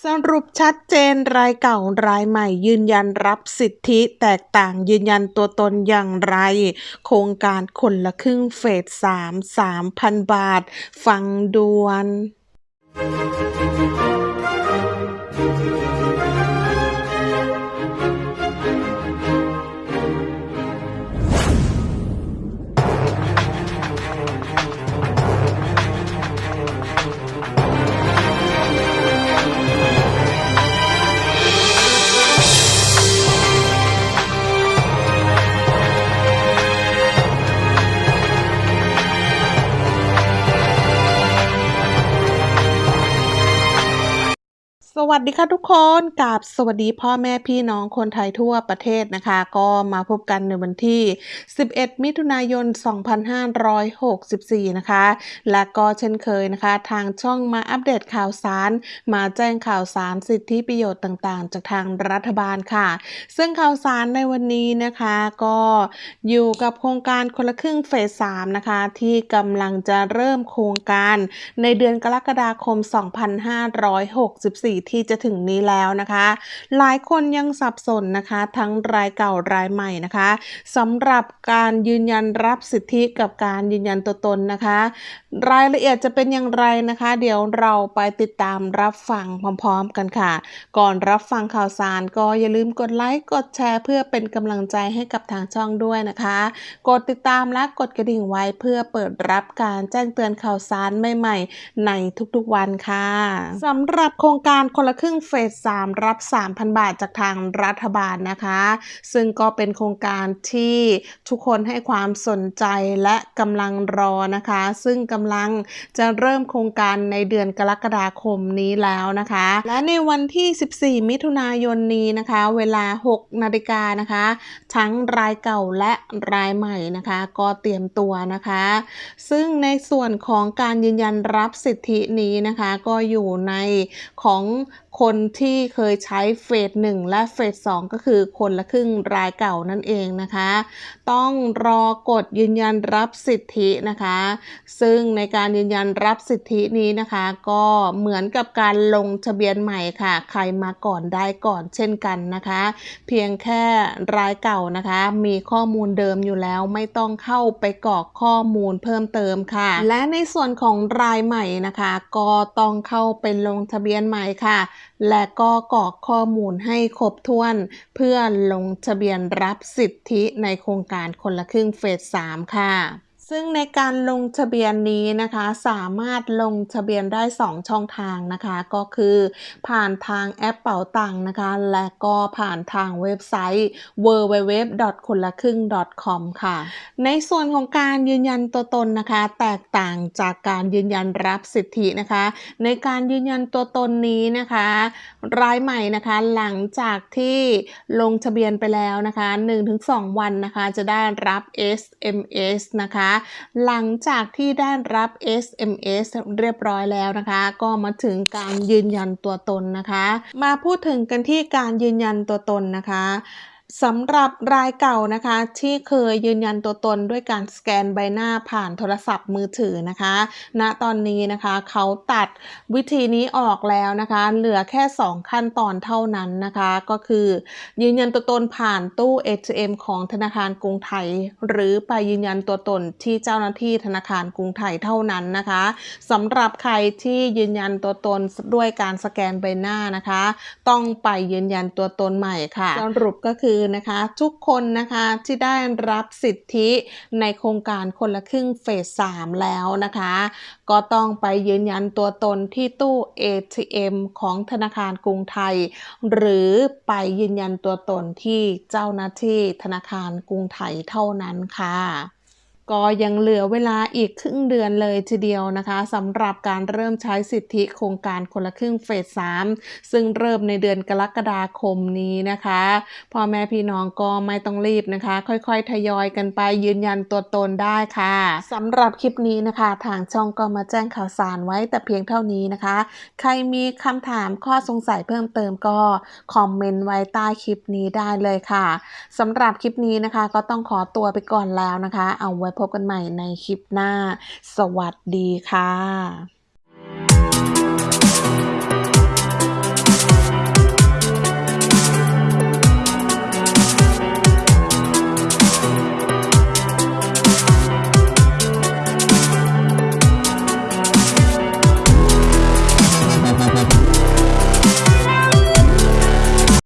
สรุปชัดเจนรายเก่ารายใหม่ ยืนยันรับสิทธิแตกต่างยืนยันตัวตนอย่างไร โครงการคนละครึ่งเฟสสามสามพันบาท ฟังด่วน วัสดีค่ะทุกคนกับสวัสดีพ่อแม่พี่น้องคนไทยทั่วประเทศนะคะ ก็มาพบกันในวันที่ 11 มิถุนายน 2564 นะคะ และก็เช่นเคยนะคะ ทางช่องมาอัปเดตข่าวสาร มาแจ้งข่าวสารสิทธิประโยชน์ต่างๆ จากทางรัฐบาลค่ะ ซึ่งข่าวสารในวันนี้นะคะก็อยู่กับโครงการคนละครึ่งเฟส 3 นะคะ ที่กำลังจะเริ่มโครงการในเดือนกรกฎาคม 2564ที่จะถึงนี้แล้วนะคะ หลายคนยังสับสนนะคะ ทั้งรายเก่ารายใหม่นะคะสำหรับการยืนยันรับสิทธิกับการยืนยันตัวตนนะคะ รายละเอียดจะเป็นอย่างไรนะคะ เดี๋ยวเราไปติดตามรับฟังพร้อมๆกันค่ะ ก่อนรับฟังข่าวสารก็อย่าลืมกดไลค์กดแชร์ เพื่อเป็นกำลังใจให้กับทางช่องด้วยนะคะ กดติดตามและกดกระดิ่งไว้เพื่อเปิดรับการแจ้งเตือนข่าวสารใหม่ๆ ในทุกๆวันค่ะสำหรับโครงการคนคนละครึ่งเฟส 3 รับ 3,000 บาทจากทางรัฐบาลนะคะ ซึ่งก็เป็นโครงการที่ทุกคนให้ความสนใจและกำลังรอนะคะ ซึ่งกำลังจะเริ่มโครงการในเดือนกรกฎาคมนี้แล้วนะคะ และในวันที่ 14 มิถุนายนนี้นะคะ เวลา 6 นาฬิกานะคะ ทั้งรายเก่าและรายใหม่นะคะ ก็เตรียมตัวนะคะ ซึ่งในส่วนของการยืนยันรับสิทธินี้นะคะ ก็อยู่ในของคนที่เคยใช้เฟสหนึ่งและเฟสสองก็คือคนละครึ่งรายเก่านั่นเองนะคะ ต้องรอกดยืนยันรับสิทธินะคะ ซึ่งในการยืนยันรับสิทธินี้นะคะ ก็เหมือนกับการลงทะเบียนใหม่ค่ะ ใครมาก่อนได้ก่อนเช่นกันนะคะ เพียงแค่รายเก่านะคะ มีข้อมูลเดิมอยู่แล้วไม่ต้องเข้าไปกรอกข้อมูลเพิ่มเติมค่ะ และในส่วนของรายใหม่นะคะ ก็ต้องเข้าไปลงทะเบียนใหม่ค่ะและก็กรอกข้อมูลให้ครบถ้วน เพื่อลงทะเบียนรับสิทธิในโครงการคนละครึ่งเฟส 3 ค่ะ ซึ่งในการลงทะเบียนนี้นะคะสามารถลงทะเบียนได้ 2 ช่องทางนะคะ ก็คือผ่านทางแอปเป๋าตังนะคะ และก็ผ่านทางเว็บไซต์ www. คนละครึ่ง .com ค่ะ ในส่วนของการยืนยันตัวตนนะคะ แตกต่างจากการยืนยันรับสิทธินะคะ ในการยืนยันตัวตนนี้นะคะ รายใหม่นะคะหลังจากที่ลงทะเบียนไปแล้วนะคะ 1-2 วันนะคะจะได้รับ SMS นะคะหลังจากที่ได้รับ SMS เรียบร้อยแล้วนะคะ ก็มาถึงการยืนยันตัวตนนะคะ มาพูดถึงกันที่การยืนยันตัวตนนะคะ สำหรับรายเก่านะคะ ที่เคยยืนยันตัวตนด้วยการสแกนใบหน้าผ่านโทรศัพท์มือถือนะคะณตอนนี้นะคะเขาตัดวิธีนี้ออกแล้วนะคะ เหลือแค่ 2 ขั้นตอนเท่านั้นนะคะ ก็คือยืนยันตัวตนผ่านตู้ ATM ของธนาคารกรุงไทย หรือไปยืนยันตัวตนที่เจ้าหน้าที่ธนาคารกรุงไทยเท่านั้นนะคะสำหรับใครที่ยืนยันตัวตนด้วยการสแกนใบหน้านะคะ ต้องไปยืนยันตัวตนใหม่ค่ะสรุปก็คือนะคะทุกคนนะคะที่ได้รับสิทธิในโครงการคนละครึ่งเฟส 3 แล้วนะคะ ก็ต้องไปยืนยันตัวตนที่ตู้ ATM ของธนาคารกรุงไทย หรือไปยืนยันตัวตนที่เจ้าหน้าที่ธนาคารกรุงไทยเท่านั้นค่ะ ก็ยังเหลือเวลาอีกครึ่งเดือนเลยทีเดียวนะคะสำหรับการเริ่มใช้สิทธิโครงการคนละครึ่งเฟส 3 ซึ่งเริ่มในเดือนกรกฎาคมนี้นะคะพ่อแม่พี่น้องก็ไม่ต้องรีบนะคะ ค่อยๆ ทยอยกันไปยืนยันตัวตนได้ค่ะสำหรับคลิปนี้นะคะ ทางช่องก็มาแจ้งข่าวสารไว้แต่เพียงเท่านี้นะคะ ใครมีคำถามข้อสงสัยเพิ่มเติมก็คอมเมนต์ไว้ใต้คลิปนี้ได้เลยค่ะสำหรับคลิปนี้นะคะก็ต้องขอตัวไปก่อนแล้วนะคะ เอาไว้พบกันใหม่ในคลิปหน้า สวัสดีค่ะ